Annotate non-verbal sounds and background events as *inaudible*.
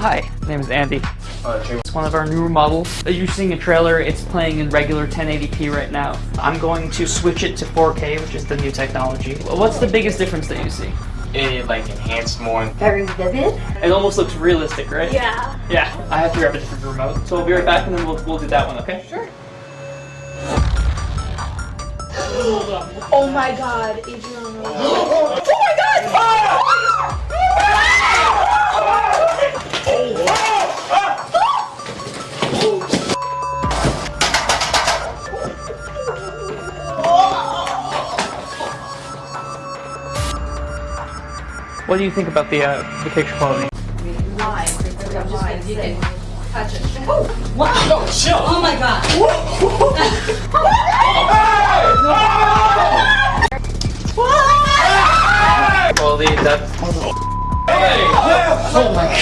hi. My name is Andy. Uh, It's one of our newer models. As you're seeing a trailer, it's playing in regular 1080p right now. I'm going to switch it to 4K, which is the new technology. What's the biggest difference that you see? it like enhanced more. Very vivid. It almost looks realistic, right? Yeah. Yeah, I have to grab a different remote. So we'll be right back and then we'll, we'll do that one, okay? Sure. *gasps* Oh my god, Adriana. *gasps* *gasps* What do you think about the, uh, the picture quality? Oh, wow! Oh, chill. oh my god! That's... Oh my god!